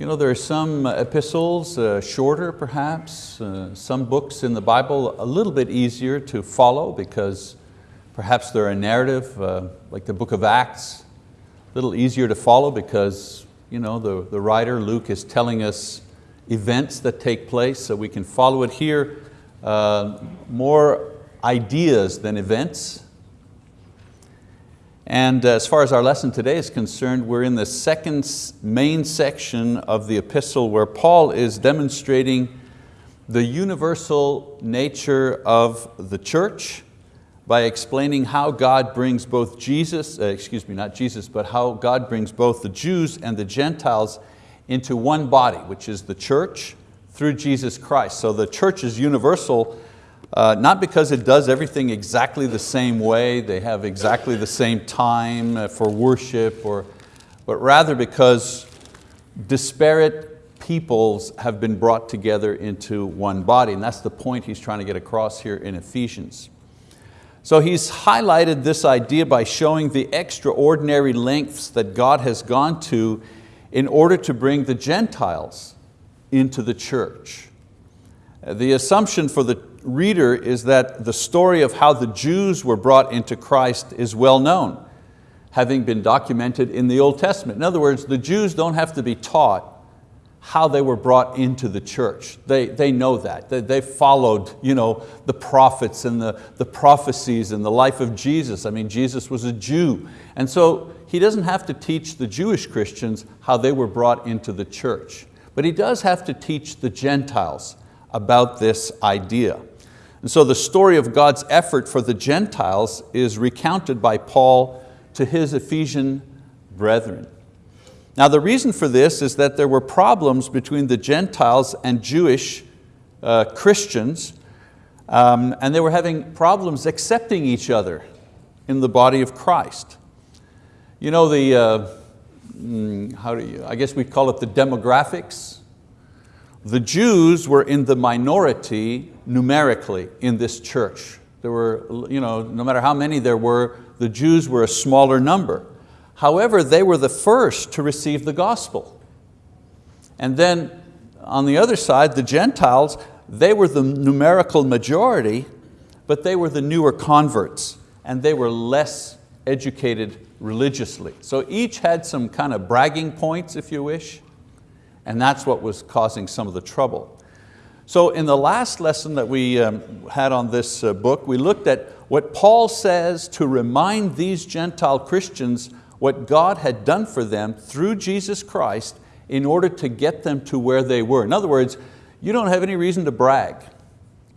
You know, there are some epistles, uh, shorter perhaps, uh, some books in the Bible a little bit easier to follow because perhaps they're a narrative, uh, like the book of Acts, a little easier to follow because you know, the, the writer, Luke, is telling us events that take place so we can follow it here. Uh, more ideas than events. And as far as our lesson today is concerned, we're in the second main section of the epistle where Paul is demonstrating the universal nature of the church by explaining how God brings both Jesus, uh, excuse me, not Jesus, but how God brings both the Jews and the Gentiles into one body, which is the church through Jesus Christ. So the church is universal uh, not because it does everything exactly the same way, they have exactly the same time uh, for worship, or, but rather because disparate peoples have been brought together into one body. And that's the point he's trying to get across here in Ephesians. So he's highlighted this idea by showing the extraordinary lengths that God has gone to in order to bring the Gentiles into the church. The assumption for the reader is that the story of how the Jews were brought into Christ is well known, having been documented in the Old Testament. In other words, the Jews don't have to be taught how they were brought into the church. They, they know that. They, they followed you know, the prophets and the, the prophecies and the life of Jesus. I mean, Jesus was a Jew. And so he doesn't have to teach the Jewish Christians how they were brought into the church. But he does have to teach the Gentiles about this idea. And so the story of God's effort for the Gentiles is recounted by Paul to his Ephesian brethren. Now the reason for this is that there were problems between the Gentiles and Jewish uh, Christians um, and they were having problems accepting each other in the body of Christ. You know, the, uh, mm, how do you, I guess we'd call it the demographics the Jews were in the minority numerically in this church. There were, you know, no matter how many there were, the Jews were a smaller number. However, they were the first to receive the gospel. And then on the other side, the Gentiles, they were the numerical majority, but they were the newer converts and they were less educated religiously. So each had some kind of bragging points, if you wish, and that's what was causing some of the trouble. So in the last lesson that we um, had on this uh, book, we looked at what Paul says to remind these Gentile Christians what God had done for them through Jesus Christ in order to get them to where they were. In other words, you don't have any reason to brag.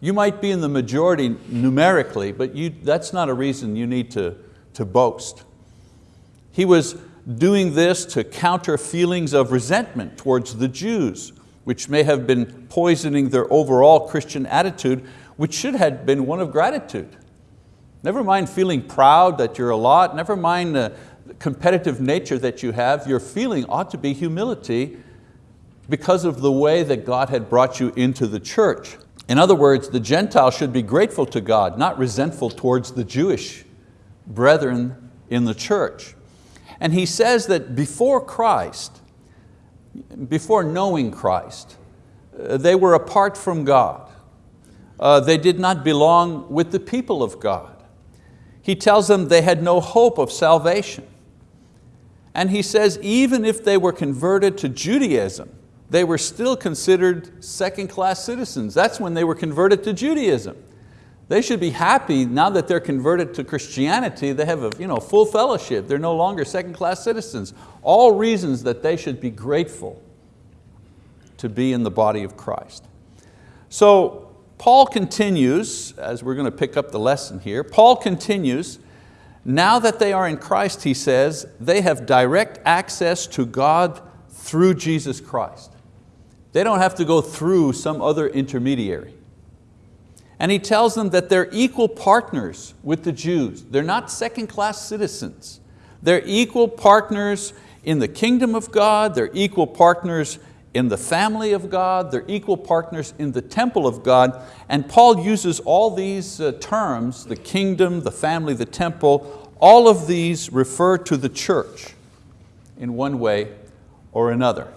You might be in the majority numerically, but you, that's not a reason you need to, to boast. He was doing this to counter feelings of resentment towards the Jews, which may have been poisoning their overall Christian attitude, which should have been one of gratitude. Never mind feeling proud that you're a lot, never mind the competitive nature that you have, your feeling ought to be humility because of the way that God had brought you into the church. In other words, the Gentile should be grateful to God, not resentful towards the Jewish brethren in the church. And he says that before Christ, before knowing Christ, uh, they were apart from God. Uh, they did not belong with the people of God. He tells them they had no hope of salvation. And he says even if they were converted to Judaism, they were still considered second-class citizens. That's when they were converted to Judaism. They should be happy now that they're converted to Christianity, they have a you know, full fellowship, they're no longer second-class citizens. All reasons that they should be grateful to be in the body of Christ. So Paul continues, as we're going to pick up the lesson here, Paul continues, now that they are in Christ, he says, they have direct access to God through Jesus Christ. They don't have to go through some other intermediary. And he tells them that they're equal partners with the Jews. They're not second class citizens. They're equal partners in the kingdom of God, they're equal partners in the family of God, they're equal partners in the temple of God. And Paul uses all these uh, terms, the kingdom, the family, the temple, all of these refer to the church in one way or another.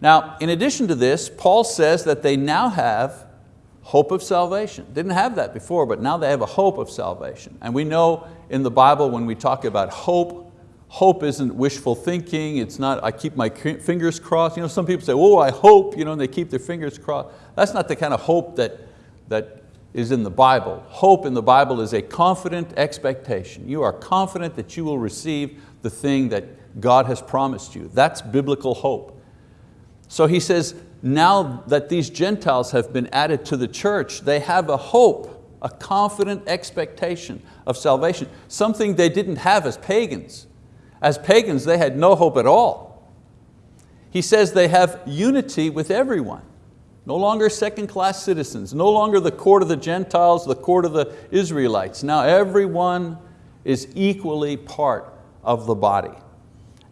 Now, in addition to this, Paul says that they now have hope of salvation. Didn't have that before, but now they have a hope of salvation. And we know in the Bible when we talk about hope, hope isn't wishful thinking, it's not, I keep my fingers crossed. You know, some people say, oh, I hope, you know, and they keep their fingers crossed. That's not the kind of hope that, that is in the Bible. Hope in the Bible is a confident expectation. You are confident that you will receive the thing that God has promised you. That's biblical hope. So he says, now that these Gentiles have been added to the church, they have a hope, a confident expectation of salvation, something they didn't have as pagans. As pagans, they had no hope at all. He says they have unity with everyone. No longer second-class citizens, no longer the court of the Gentiles, the court of the Israelites. Now everyone is equally part of the body.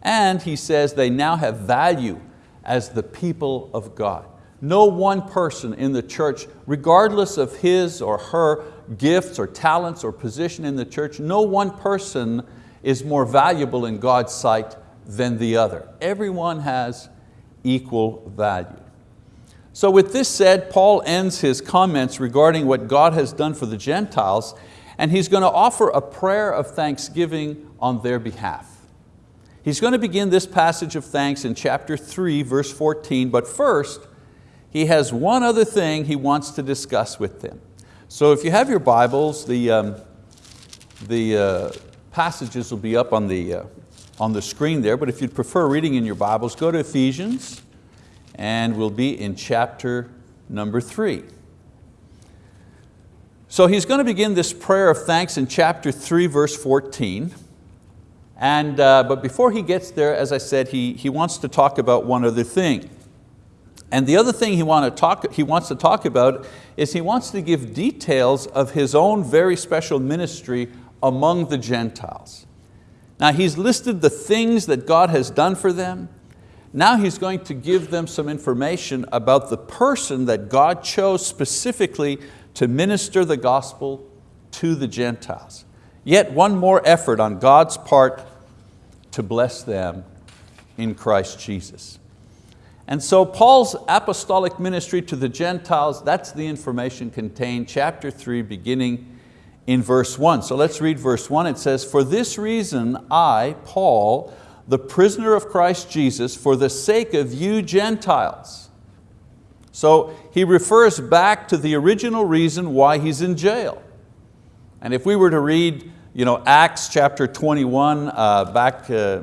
And he says they now have value as the people of God. No one person in the church, regardless of his or her gifts or talents or position in the church, no one person is more valuable in God's sight than the other. Everyone has equal value. So with this said, Paul ends his comments regarding what God has done for the Gentiles, and he's going to offer a prayer of thanksgiving on their behalf. He's going to begin this passage of thanks in chapter 3, verse 14, but first, he has one other thing he wants to discuss with them. So if you have your Bibles, the, um, the uh, passages will be up on the, uh, on the screen there, but if you'd prefer reading in your Bibles, go to Ephesians, and we'll be in chapter number three. So he's going to begin this prayer of thanks in chapter 3, verse 14. And, uh, but before he gets there, as I said, he, he wants to talk about one other thing. And the other thing he, want to talk, he wants to talk about is he wants to give details of his own very special ministry among the Gentiles. Now he's listed the things that God has done for them. Now he's going to give them some information about the person that God chose specifically to minister the gospel to the Gentiles. Yet one more effort on God's part to bless them in Christ Jesus. And so Paul's apostolic ministry to the Gentiles, that's the information contained, chapter three, beginning in verse one. So let's read verse one. It says, for this reason I, Paul, the prisoner of Christ Jesus, for the sake of you Gentiles. So he refers back to the original reason why he's in jail. And if we were to read you know, Acts chapter 21, uh, back uh,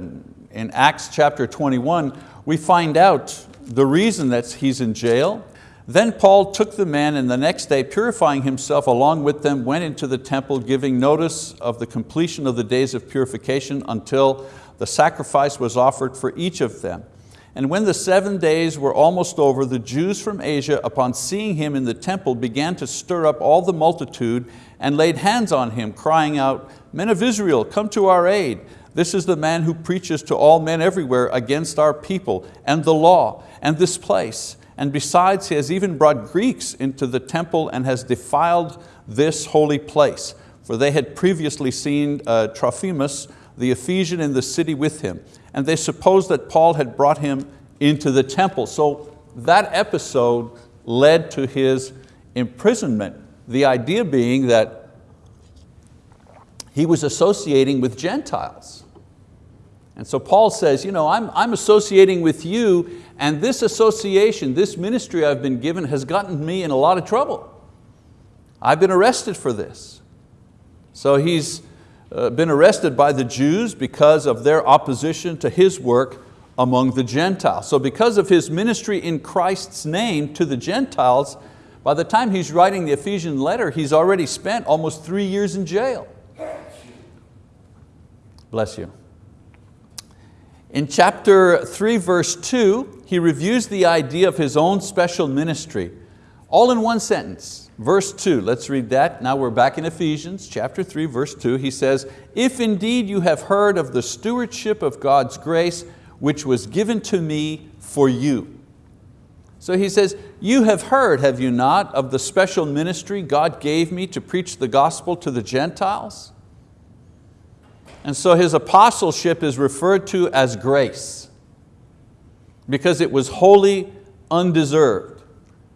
in Acts chapter 21, we find out the reason that he's in jail. Then Paul took the man and the next day purifying himself along with them went into the temple giving notice of the completion of the days of purification until the sacrifice was offered for each of them. And when the seven days were almost over, the Jews from Asia, upon seeing him in the temple, began to stir up all the multitude and laid hands on him, crying out, Men of Israel, come to our aid. This is the man who preaches to all men everywhere against our people and the law and this place. And besides, he has even brought Greeks into the temple and has defiled this holy place. For they had previously seen uh, Trophimus, the Ephesian in the city with him. And they supposed that Paul had brought him into the temple. So that episode led to his imprisonment. The idea being that he was associating with Gentiles. And so Paul says, you know, I'm, I'm associating with you and this association, this ministry I've been given has gotten me in a lot of trouble. I've been arrested for this. So he's uh, been arrested by the Jews because of their opposition to his work among the Gentiles. So because of his ministry in Christ's name to the Gentiles, by the time he's writing the Ephesian letter, he's already spent almost three years in jail. Bless you. In chapter 3, verse 2, he reviews the idea of his own special ministry, all in one sentence. Verse 2, let's read that. Now we're back in Ephesians chapter 3, verse 2. He says, If indeed you have heard of the stewardship of God's grace, which was given to me for you. So he says, you have heard, have you not, of the special ministry God gave me to preach the gospel to the Gentiles? And so his apostleship is referred to as grace. because it was wholly undeserved.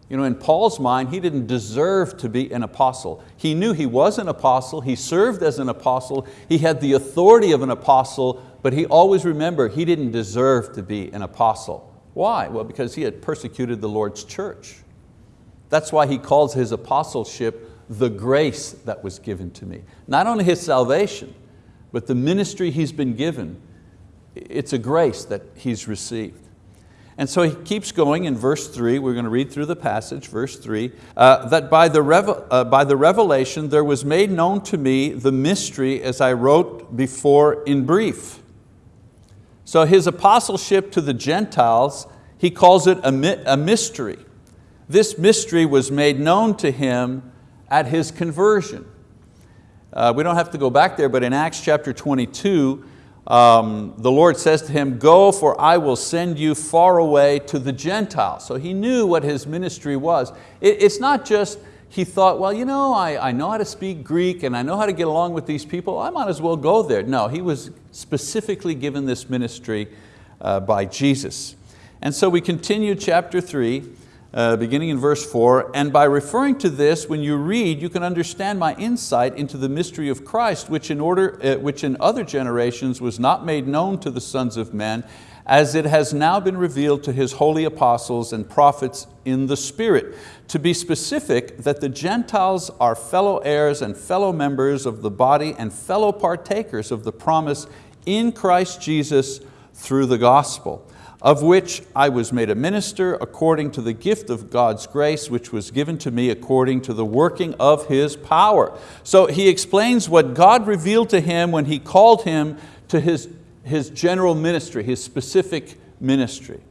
You know, in Paul's mind, he didn't deserve to be an apostle. He knew he was an apostle, he served as an apostle, he had the authority of an apostle, but he always remembered he didn't deserve to be an apostle. Why? Well, because he had persecuted the Lord's church. That's why he calls his apostleship the grace that was given to me. Not only his salvation, but the ministry he's been given. It's a grace that he's received. And so he keeps going in verse three, we're going to read through the passage, verse three, uh, that by the, uh, by the revelation there was made known to me the mystery as I wrote before in brief. So his apostleship to the Gentiles, he calls it a, a mystery. This mystery was made known to him at his conversion. Uh, we don't have to go back there, but in Acts chapter 22, um, the Lord says to him, go for I will send you far away to the Gentiles. So he knew what his ministry was. It, it's not just, he thought, well, you know, I, I know how to speak Greek and I know how to get along with these people, I might as well go there. No, he was specifically given this ministry uh, by Jesus. And so we continue chapter three, uh, beginning in verse four, and by referring to this, when you read, you can understand my insight into the mystery of Christ, which in, order, uh, which in other generations was not made known to the sons of men, as it has now been revealed to His holy apostles and prophets in the Spirit. To be specific, that the Gentiles are fellow heirs and fellow members of the body and fellow partakers of the promise in Christ Jesus through the gospel of which I was made a minister according to the gift of God's grace which was given to me according to the working of His power. So he explains what God revealed to him when He called him to his, his general ministry, his specific ministry.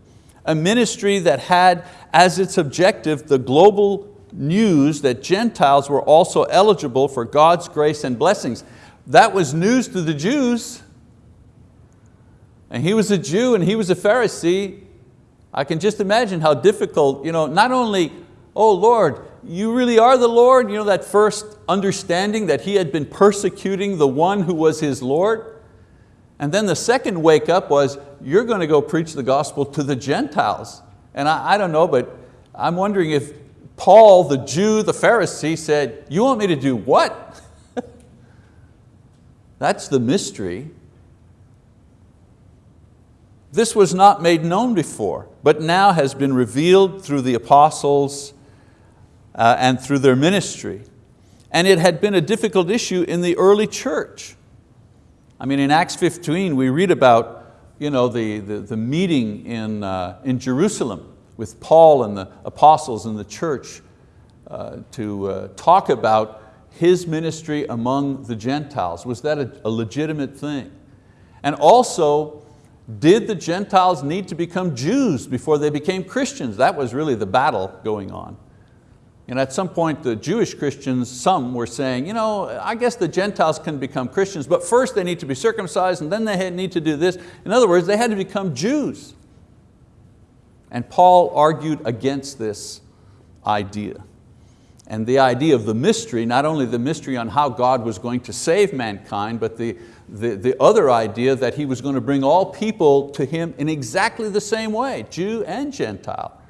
A ministry that had as its objective the global news that Gentiles were also eligible for God's grace and blessings. That was news to the Jews, and he was a Jew and he was a Pharisee, I can just imagine how difficult, you know, not only, oh Lord, you really are the Lord, you know, that first understanding that he had been persecuting the one who was his Lord. And then the second wake up was, you're going to go preach the gospel to the Gentiles. And I, I don't know, but I'm wondering if Paul, the Jew, the Pharisee said, you want me to do what? That's the mystery. This was not made known before, but now has been revealed through the apostles uh, and through their ministry. And it had been a difficult issue in the early church. I mean, in Acts 15, we read about you know, the, the, the meeting in, uh, in Jerusalem with Paul and the apostles and the church uh, to uh, talk about his ministry among the Gentiles. Was that a, a legitimate thing? And also, did the Gentiles need to become Jews before they became Christians? That was really the battle going on. And at some point the Jewish Christians, some were saying, you know, I guess the Gentiles can become Christians, but first they need to be circumcised and then they need to do this. In other words, they had to become Jews. And Paul argued against this idea. And the idea of the mystery, not only the mystery on how God was going to save mankind, but the, the, the other idea that He was going to bring all people to Him in exactly the same way, Jew and Gentile.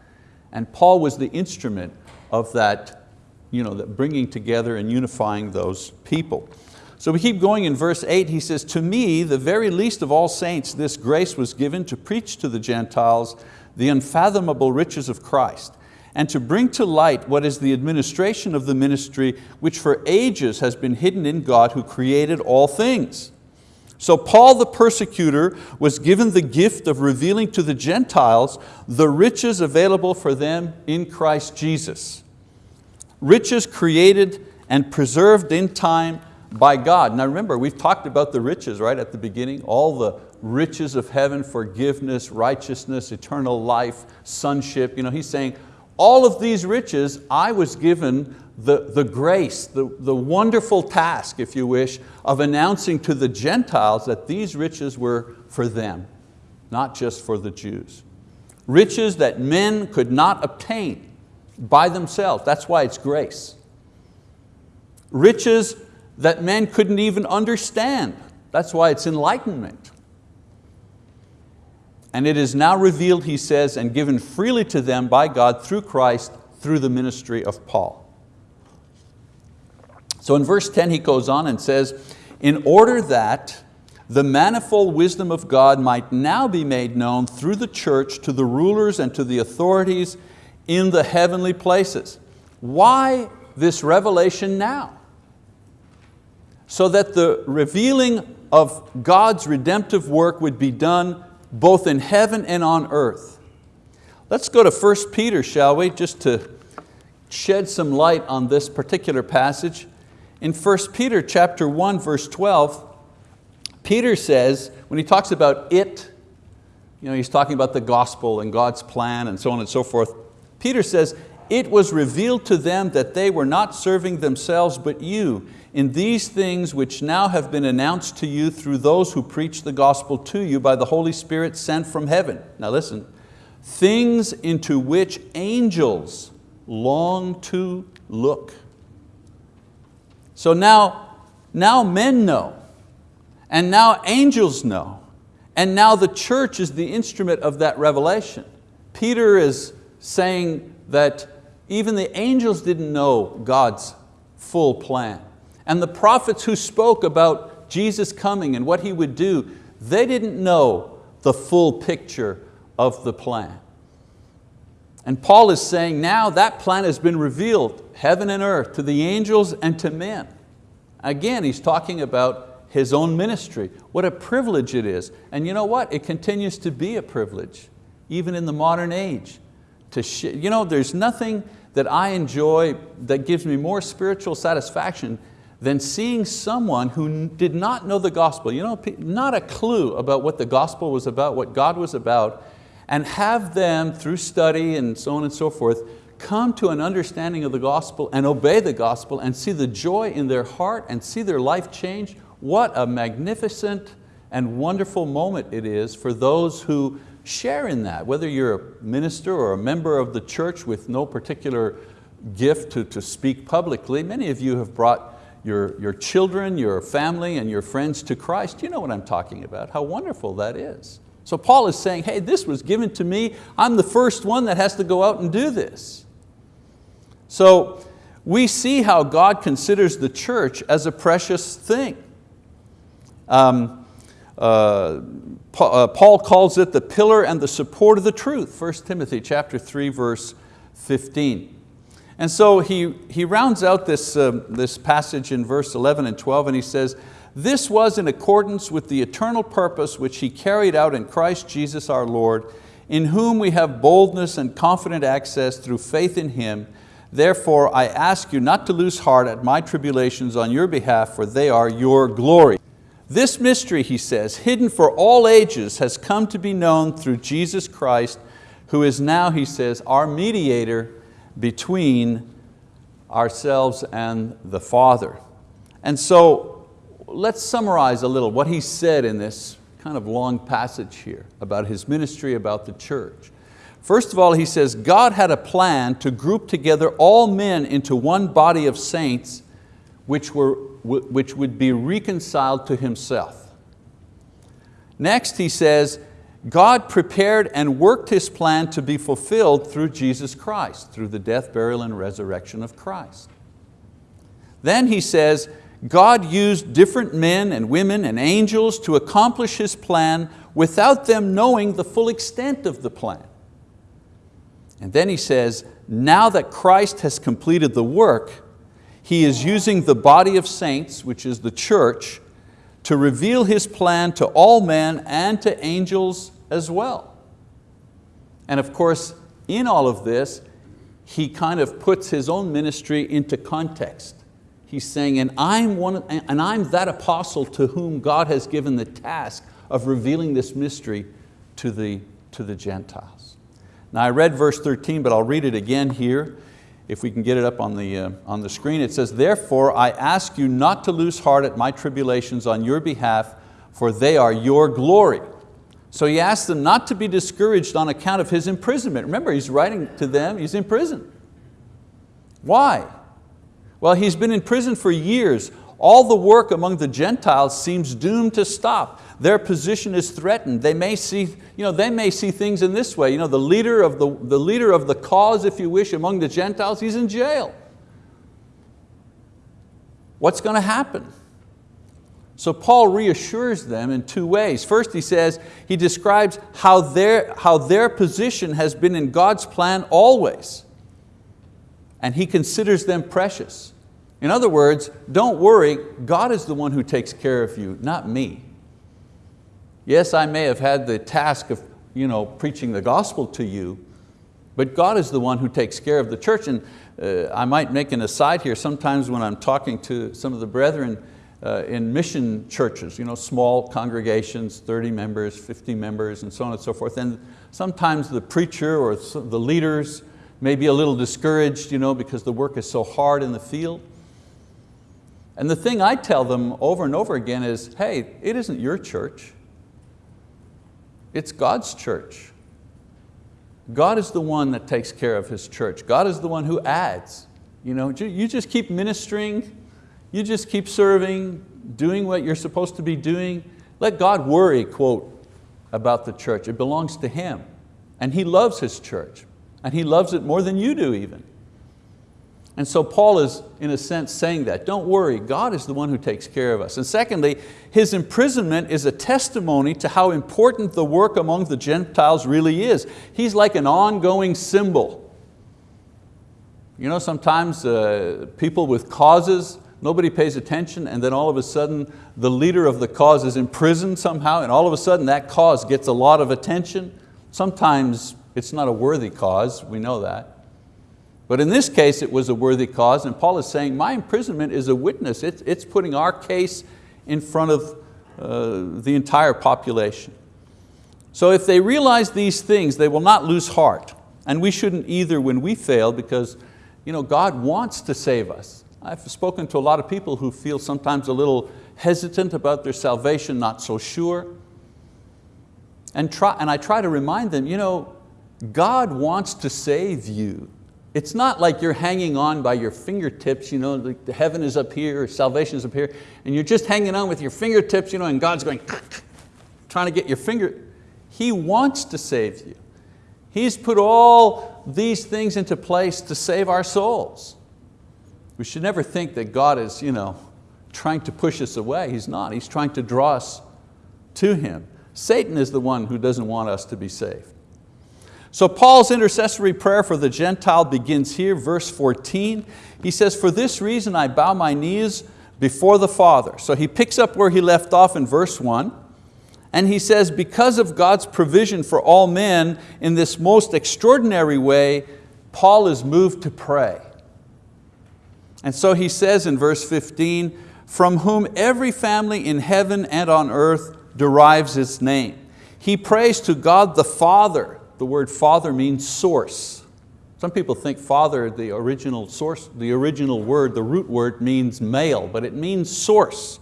And Paul was the instrument of that, you know, that bringing together and unifying those people. So we keep going in verse eight, he says, to me, the very least of all saints, this grace was given to preach to the Gentiles the unfathomable riches of Christ and to bring to light what is the administration of the ministry which for ages has been hidden in God who created all things. So Paul the persecutor was given the gift of revealing to the Gentiles the riches available for them in Christ Jesus. Riches created and preserved in time by God. Now remember, we've talked about the riches right at the beginning, all the riches of heaven, forgiveness, righteousness, eternal life, sonship. You know, he's saying, all of these riches I was given the, the grace, the, the wonderful task, if you wish, of announcing to the Gentiles that these riches were for them, not just for the Jews. Riches that men could not obtain by themselves, that's why it's grace. Riches that men couldn't even understand, that's why it's enlightenment. And it is now revealed, he says, and given freely to them by God through Christ, through the ministry of Paul. So in verse 10 he goes on and says, in order that the manifold wisdom of God might now be made known through the church to the rulers and to the authorities in the heavenly places. Why this revelation now? So that the revealing of God's redemptive work would be done both in heaven and on earth. Let's go to 1 Peter, shall we, just to shed some light on this particular passage. In 1 Peter chapter 1, verse 12, Peter says, when he talks about it, you know, he's talking about the gospel and God's plan and so on and so forth. Peter says, it was revealed to them that they were not serving themselves but you in these things which now have been announced to you through those who preach the gospel to you by the Holy Spirit sent from heaven. Now listen, things into which angels long to look. So now, now men know, and now angels know, and now the church is the instrument of that revelation. Peter is saying that even the angels didn't know God's full plan. And the prophets who spoke about Jesus coming and what He would do, they didn't know the full picture of the plan. And Paul is saying now that plan has been revealed, heaven and earth, to the angels and to men. Again, he's talking about his own ministry. What a privilege it is. And you know what? It continues to be a privilege, even in the modern age. To you know, there's nothing that I enjoy that gives me more spiritual satisfaction than seeing someone who did not know the gospel, you know, not a clue about what the gospel was about, what God was about, and have them through study and so on and so forth, come to an understanding of the gospel and obey the gospel and see the joy in their heart and see their life change. What a magnificent and wonderful moment it is for those who share in that, whether you're a minister or a member of the church with no particular gift to, to speak publicly. Many of you have brought your, your children, your family, and your friends to Christ, you know what I'm talking about, how wonderful that is. So Paul is saying, hey, this was given to me, I'm the first one that has to go out and do this. So we see how God considers the church as a precious thing. Um, uh Paul calls it the pillar and the support of the truth, 1 Timothy chapter 3, verse 15. And so he, he rounds out this, uh, this passage in verse 11 and 12 and he says, this was in accordance with the eternal purpose which He carried out in Christ Jesus our Lord, in whom we have boldness and confident access through faith in Him. Therefore I ask you not to lose heart at my tribulations on your behalf, for they are your glory. This mystery, he says, hidden for all ages has come to be known through Jesus Christ, who is now, he says, our mediator between ourselves and the Father. And so let's summarize a little what he said in this kind of long passage here about his ministry, about the church. First of all, he says, God had a plan to group together all men into one body of saints which, were, which would be reconciled to Himself. Next, he says, God prepared and worked His plan to be fulfilled through Jesus Christ, through the death, burial, and resurrection of Christ. Then he says, God used different men and women and angels to accomplish His plan without them knowing the full extent of the plan. And then he says, now that Christ has completed the work, He is using the body of saints, which is the church, to reveal His plan to all men and to angels as well. And of course, in all of this, he kind of puts his own ministry into context. He's saying, and I'm, one, and I'm that apostle to whom God has given the task of revealing this mystery to the, to the Gentiles. Now I read verse 13, but I'll read it again here if we can get it up on the, uh, on the screen, it says, Therefore I ask you not to lose heart at my tribulations on your behalf, for they are your glory. So he asks them not to be discouraged on account of his imprisonment. Remember, he's writing to them, he's in prison. Why? Well, he's been in prison for years. All the work among the Gentiles seems doomed to stop. Their position is threatened. They may see, you know, they may see things in this way. You know, the, leader of the, the leader of the cause, if you wish, among the Gentiles, he's in jail. What's going to happen? So Paul reassures them in two ways. First he says, he describes how their, how their position has been in God's plan always. And he considers them precious. In other words, don't worry, God is the one who takes care of you, not me. Yes, I may have had the task of you know, preaching the gospel to you, but God is the one who takes care of the church. And uh, I might make an aside here, sometimes when I'm talking to some of the brethren uh, in mission churches, you know, small congregations, 30 members, 50 members, and so on and so forth, and sometimes the preacher or the leaders may be a little discouraged you know, because the work is so hard in the field. And the thing I tell them over and over again is, hey, it isn't your church. It's God's church. God is the one that takes care of His church. God is the one who adds. You, know, you just keep ministering, you just keep serving, doing what you're supposed to be doing. Let God worry, quote, about the church. It belongs to Him. And He loves His church. And He loves it more than you do even. And so Paul is, in a sense, saying that. Don't worry, God is the one who takes care of us. And secondly, his imprisonment is a testimony to how important the work among the Gentiles really is. He's like an ongoing symbol. You know, sometimes uh, people with causes, nobody pays attention, and then all of a sudden the leader of the cause is imprisoned somehow, and all of a sudden that cause gets a lot of attention. Sometimes it's not a worthy cause, we know that. But in this case, it was a worthy cause, and Paul is saying, my imprisonment is a witness. It's, it's putting our case in front of uh, the entire population. So if they realize these things, they will not lose heart. And we shouldn't either when we fail because you know, God wants to save us. I've spoken to a lot of people who feel sometimes a little hesitant about their salvation, not so sure. And, try, and I try to remind them, you know, God wants to save you. It's not like you're hanging on by your fingertips, you know, like the heaven is up here, salvation is up here, and you're just hanging on with your fingertips, you know, and God's going, trying to get your finger. He wants to save you. He's put all these things into place to save our souls. We should never think that God is you know, trying to push us away. He's not, He's trying to draw us to Him. Satan is the one who doesn't want us to be saved. So Paul's intercessory prayer for the Gentile begins here, verse 14. He says, for this reason I bow my knees before the Father. So he picks up where he left off in verse one, and he says, because of God's provision for all men in this most extraordinary way, Paul is moved to pray. And so he says in verse 15, from whom every family in heaven and on earth derives its name. He prays to God the Father, the word father means source. Some people think father, the original source, the original word, the root word means male, but it means source.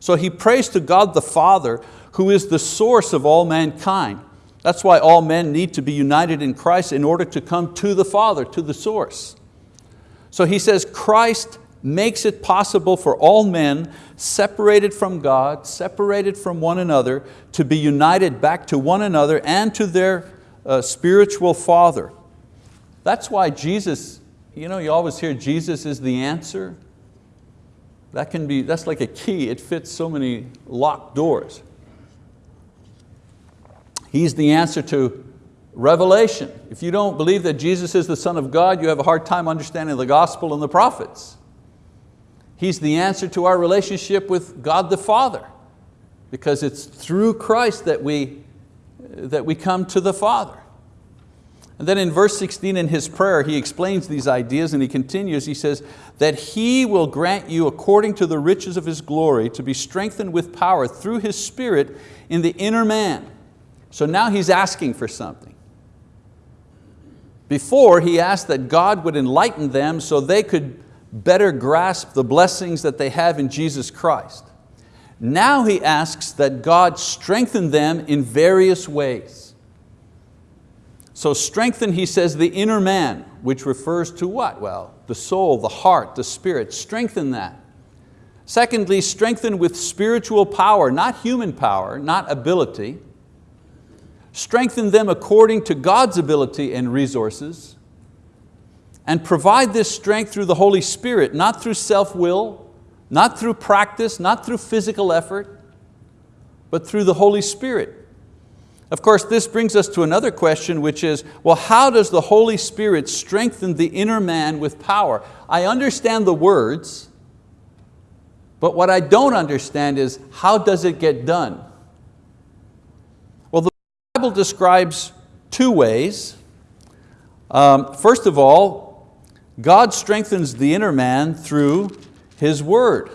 So he prays to God the Father, who is the source of all mankind. That's why all men need to be united in Christ in order to come to the Father, to the source. So he says Christ makes it possible for all men separated from God, separated from one another, to be united back to one another and to their spiritual father. That's why Jesus, you know, you always hear Jesus is the answer. That can be, that's like a key, it fits so many locked doors. He's the answer to revelation. If you don't believe that Jesus is the Son of God, you have a hard time understanding the gospel and the prophets. He's the answer to our relationship with God the Father because it's through Christ that we that we come to the Father. And then in verse 16 in his prayer, he explains these ideas and he continues, he says, that He will grant you according to the riches of His glory to be strengthened with power through His Spirit in the inner man. So now he's asking for something. Before he asked that God would enlighten them so they could better grasp the blessings that they have in Jesus Christ. Now he asks that God strengthen them in various ways. So strengthen, he says, the inner man, which refers to what? Well, the soul, the heart, the spirit, strengthen that. Secondly, strengthen with spiritual power, not human power, not ability. Strengthen them according to God's ability and resources. And provide this strength through the Holy Spirit, not through self-will, not through practice, not through physical effort, but through the Holy Spirit. Of course, this brings us to another question, which is, well, how does the Holy Spirit strengthen the inner man with power? I understand the words, but what I don't understand is, how does it get done? Well, the Bible describes two ways. Um, first of all, God strengthens the inner man through His word.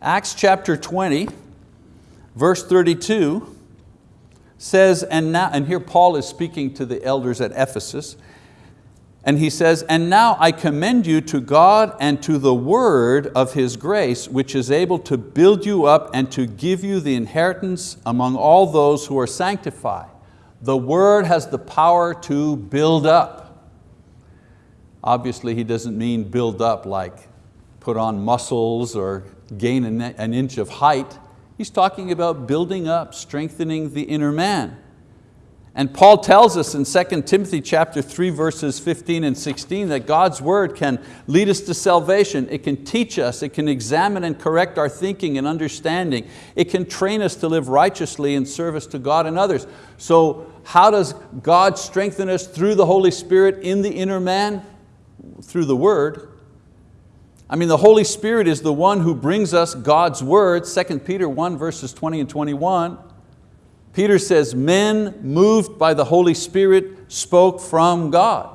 Acts chapter 20, Verse 32 says, and now, and here Paul is speaking to the elders at Ephesus, and he says, and now I commend you to God and to the word of His grace, which is able to build you up and to give you the inheritance among all those who are sanctified. The word has the power to build up. Obviously he doesn't mean build up like put on muscles or gain an inch of height. He's talking about building up, strengthening the inner man. And Paul tells us in 2 Timothy chapter 3 verses 15 and 16 that God's word can lead us to salvation. It can teach us, it can examine and correct our thinking and understanding. It can train us to live righteously in service to God and others. So how does God strengthen us through the Holy Spirit in the inner man? Through the word. I mean, the Holy Spirit is the one who brings us God's word, 2 Peter 1 verses 20 and 21. Peter says, men moved by the Holy Spirit spoke from God.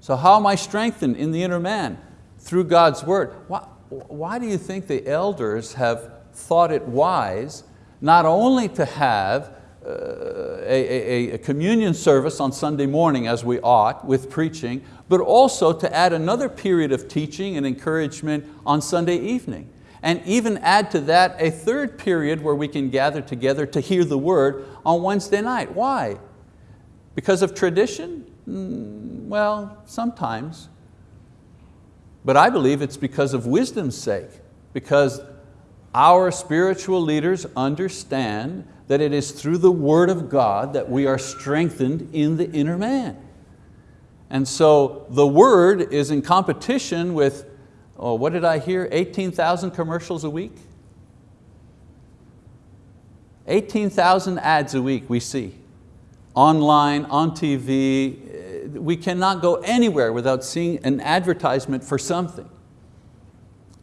So how am I strengthened in the inner man? Through God's word. Why, why do you think the elders have thought it wise not only to have a, a, a, communion service on Sunday morning as we ought with preaching, but also to add another period of teaching and encouragement on Sunday evening. And even add to that a third period where we can gather together to hear the word on Wednesday night. Why? Because of tradition? Mm, well, sometimes. But I believe it's because of wisdom's sake, because our spiritual leaders understand that it is through the word of God that we are strengthened in the inner man. And so the word is in competition with, oh, what did I hear, 18,000 commercials a week? 18,000 ads a week we see, online, on TV. We cannot go anywhere without seeing an advertisement for something.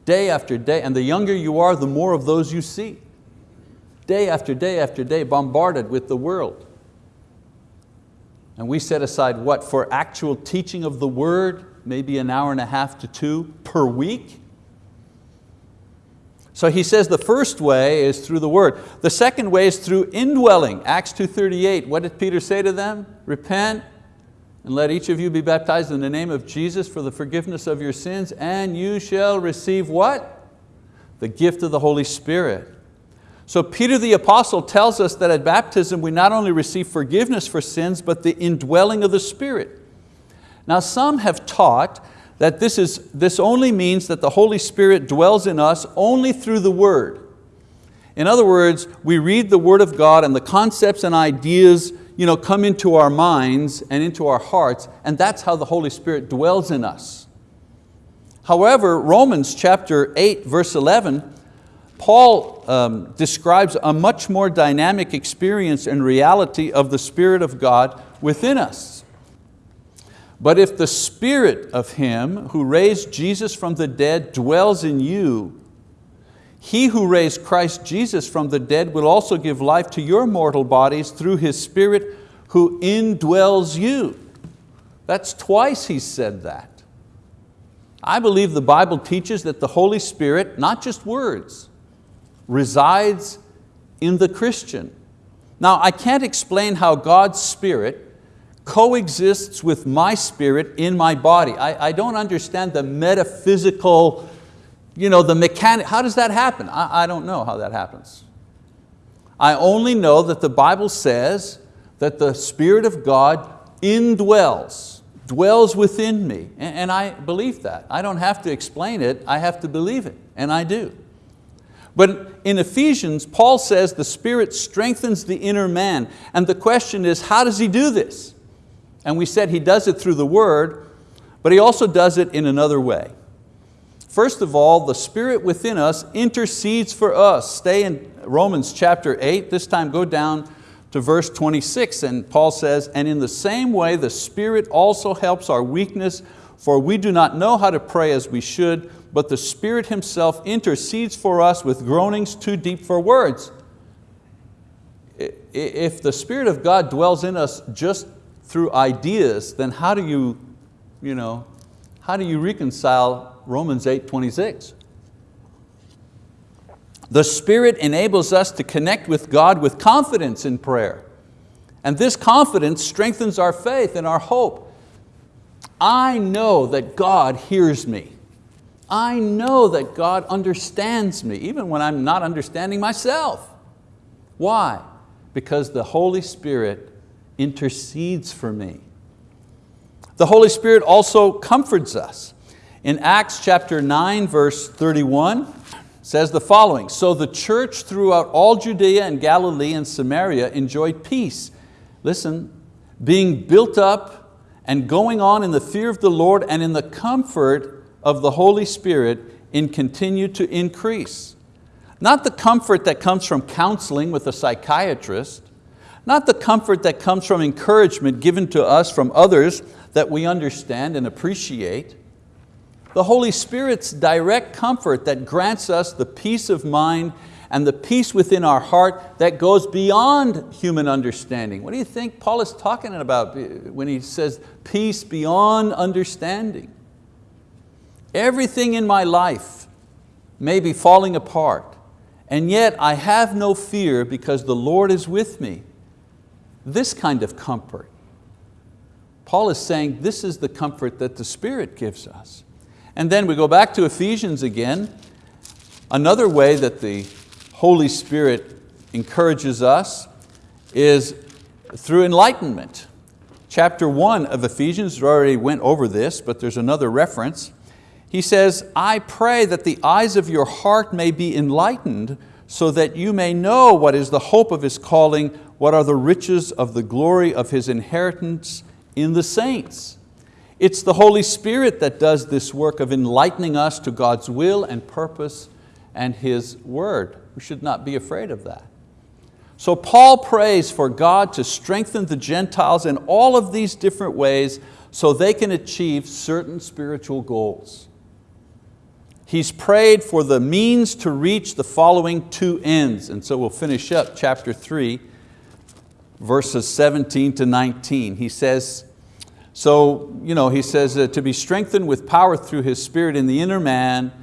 Day after day, and the younger you are, the more of those you see. Day after day after day, bombarded with the world. And we set aside what? For actual teaching of the word, maybe an hour and a half to two per week. So he says the first way is through the word. The second way is through indwelling. Acts 2.38, what did Peter say to them? Repent and let each of you be baptized in the name of Jesus for the forgiveness of your sins and you shall receive what? The gift of the Holy Spirit. So Peter the apostle tells us that at baptism we not only receive forgiveness for sins, but the indwelling of the Spirit. Now some have taught that this, is, this only means that the Holy Spirit dwells in us only through the word. In other words, we read the word of God and the concepts and ideas you know, come into our minds and into our hearts, and that's how the Holy Spirit dwells in us. However, Romans chapter 8, verse 11, Paul um, describes a much more dynamic experience and reality of the Spirit of God within us. But if the Spirit of Him who raised Jesus from the dead dwells in you, He who raised Christ Jesus from the dead will also give life to your mortal bodies through His Spirit who indwells you. That's twice He said that. I believe the Bible teaches that the Holy Spirit, not just words, resides in the Christian. Now I can't explain how God's Spirit coexists with my spirit in my body. I, I don't understand the metaphysical, you know, the mechanic, how does that happen? I, I don't know how that happens. I only know that the Bible says that the Spirit of God indwells, dwells within me. And I believe that. I don't have to explain it, I have to believe it, and I do. But in Ephesians, Paul says the Spirit strengthens the inner man. And the question is, how does He do this? And we said He does it through the word, but He also does it in another way. First of all, the Spirit within us intercedes for us. Stay in Romans chapter 8, this time go down to verse 26 and Paul says, and in the same way the Spirit also helps our weakness for we do not know how to pray as we should, but the Spirit Himself intercedes for us with groanings too deep for words. If the Spirit of God dwells in us just through ideas, then how do you, you know, how do you reconcile Romans 8, 26? The Spirit enables us to connect with God with confidence in prayer. And this confidence strengthens our faith and our hope. I know that God hears me. I know that God understands me, even when I'm not understanding myself. Why? Because the Holy Spirit intercedes for me. The Holy Spirit also comforts us. In Acts chapter 9, verse 31, says the following, So the church throughout all Judea and Galilee and Samaria enjoyed peace. Listen, being built up and going on in the fear of the Lord and in the comfort of the Holy Spirit and continue to increase. Not the comfort that comes from counseling with a psychiatrist, not the comfort that comes from encouragement given to us from others that we understand and appreciate, the Holy Spirit's direct comfort that grants us the peace of mind and the peace within our heart that goes beyond human understanding. What do you think Paul is talking about when he says peace beyond understanding? Everything in my life may be falling apart, and yet I have no fear because the Lord is with me. This kind of comfort. Paul is saying this is the comfort that the Spirit gives us. And then we go back to Ephesians again. Another way that the Holy Spirit encourages us is through enlightenment. Chapter one of Ephesians, we already went over this, but there's another reference. He says, I pray that the eyes of your heart may be enlightened so that you may know what is the hope of His calling, what are the riches of the glory of His inheritance in the saints it's the Holy Spirit that does this work of enlightening us to God's will and purpose and His word. We should not be afraid of that. So Paul prays for God to strengthen the Gentiles in all of these different ways so they can achieve certain spiritual goals. He's prayed for the means to reach the following two ends. And so we'll finish up chapter three, verses 17 to 19. He says, so you know, he says uh, to be strengthened with power through His Spirit in the inner man,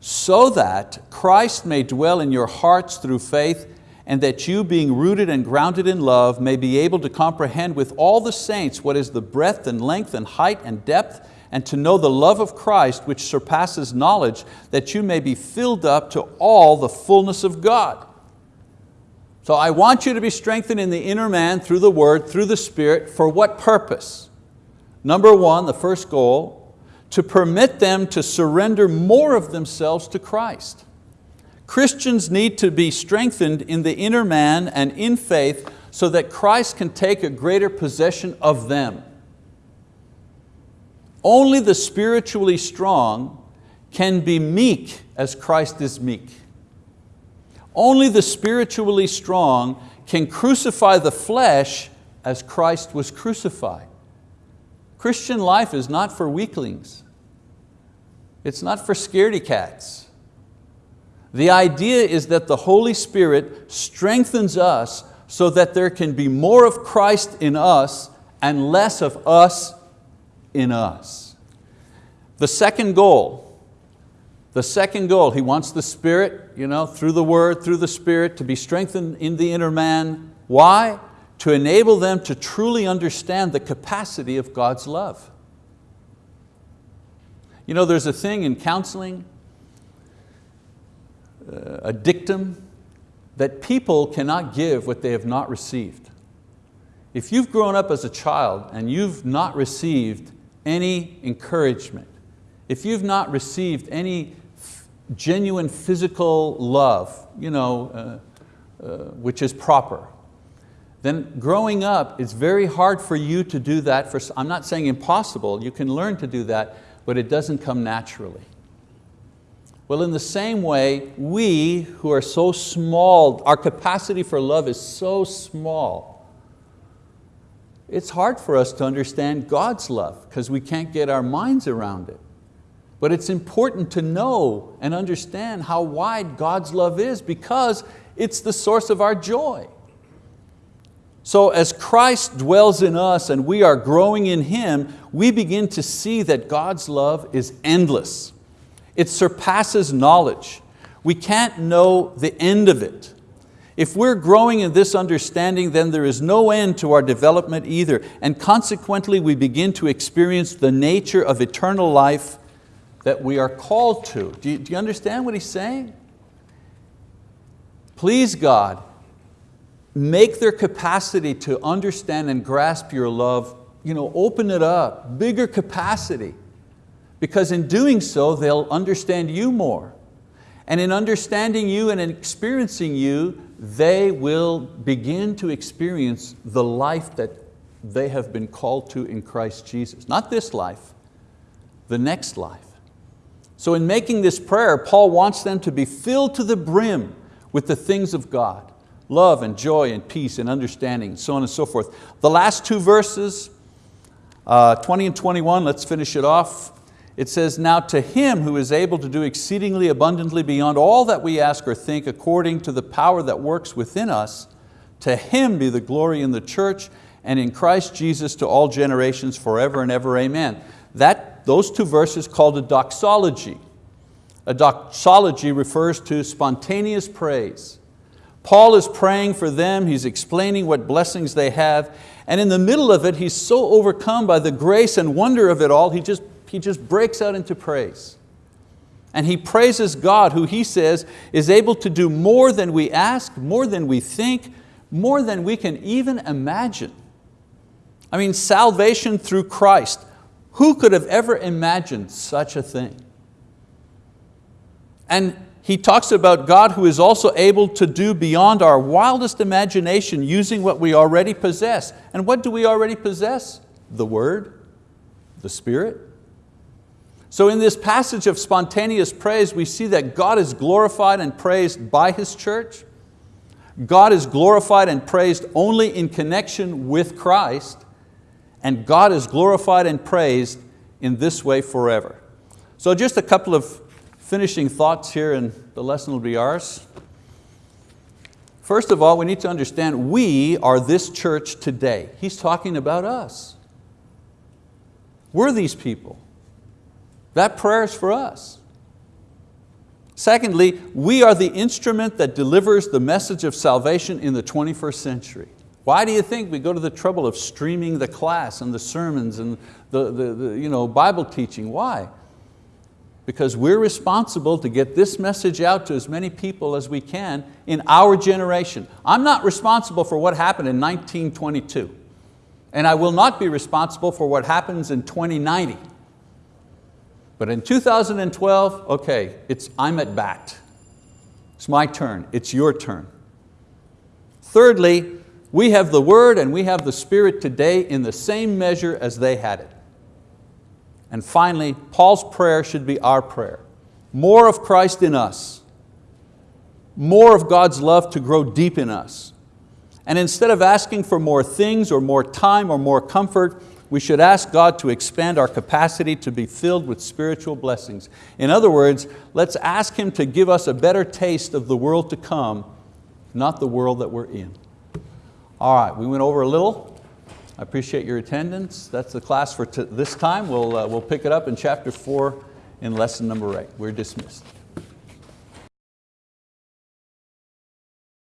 so that Christ may dwell in your hearts through faith, and that you being rooted and grounded in love may be able to comprehend with all the saints what is the breadth and length and height and depth, and to know the love of Christ which surpasses knowledge, that you may be filled up to all the fullness of God. So I want you to be strengthened in the inner man through the word, through the Spirit, for what purpose? Number one, the first goal, to permit them to surrender more of themselves to Christ. Christians need to be strengthened in the inner man and in faith so that Christ can take a greater possession of them. Only the spiritually strong can be meek as Christ is meek. Only the spiritually strong can crucify the flesh as Christ was crucified. Christian life is not for weaklings. It's not for scaredy cats. The idea is that the Holy Spirit strengthens us so that there can be more of Christ in us and less of us in us. The second goal, the second goal, he wants the Spirit, you know, through the Word, through the Spirit, to be strengthened in the inner man. Why? to enable them to truly understand the capacity of God's love. You know, there's a thing in counseling, uh, a dictum, that people cannot give what they have not received. If you've grown up as a child and you've not received any encouragement, if you've not received any genuine physical love, you know, uh, uh, which is proper, then growing up, it's very hard for you to do that. For, I'm not saying impossible, you can learn to do that, but it doesn't come naturally. Well, in the same way, we who are so small, our capacity for love is so small, it's hard for us to understand God's love because we can't get our minds around it. But it's important to know and understand how wide God's love is because it's the source of our joy. So as Christ dwells in us and we are growing in Him, we begin to see that God's love is endless. It surpasses knowledge. We can't know the end of it. If we're growing in this understanding, then there is no end to our development either, and consequently we begin to experience the nature of eternal life that we are called to. Do you, do you understand what he's saying? Please God, make their capacity to understand and grasp your love, you know, open it up, bigger capacity. Because in doing so, they'll understand you more. And in understanding you and in experiencing you, they will begin to experience the life that they have been called to in Christ Jesus. Not this life, the next life. So in making this prayer, Paul wants them to be filled to the brim with the things of God love and joy and peace and understanding, and so on and so forth. The last two verses, uh, 20 and 21, let's finish it off. It says, now to Him who is able to do exceedingly abundantly beyond all that we ask or think according to the power that works within us, to Him be the glory in the church and in Christ Jesus to all generations forever and ever, amen. That, those two verses called a doxology. A doxology refers to spontaneous praise. Paul is praying for them, he's explaining what blessings they have, and in the middle of it, he's so overcome by the grace and wonder of it all, he just, he just breaks out into praise. And he praises God who he says is able to do more than we ask, more than we think, more than we can even imagine. I mean, salvation through Christ. Who could have ever imagined such a thing? And he talks about God who is also able to do beyond our wildest imagination using what we already possess. And what do we already possess? The Word, the Spirit. So in this passage of spontaneous praise, we see that God is glorified and praised by His church. God is glorified and praised only in connection with Christ, and God is glorified and praised in this way forever. So just a couple of finishing thoughts here and the lesson will be ours. First of all, we need to understand we are this church today. He's talking about us. We're these people. That prayer is for us. Secondly, we are the instrument that delivers the message of salvation in the 21st century. Why do you think we go to the trouble of streaming the class and the sermons and the, the, the you know, Bible teaching? Why? because we're responsible to get this message out to as many people as we can in our generation. I'm not responsible for what happened in 1922, and I will not be responsible for what happens in 2090. But in 2012, okay, it's, I'm at bat. It's my turn, it's your turn. Thirdly, we have the word and we have the spirit today in the same measure as they had it. And finally, Paul's prayer should be our prayer. More of Christ in us, more of God's love to grow deep in us. And instead of asking for more things or more time or more comfort, we should ask God to expand our capacity to be filled with spiritual blessings. In other words, let's ask Him to give us a better taste of the world to come, not the world that we're in. All right, we went over a little. I appreciate your attendance. That's the class for this time. We'll, uh, we'll pick it up in chapter four in lesson number eight. We're dismissed.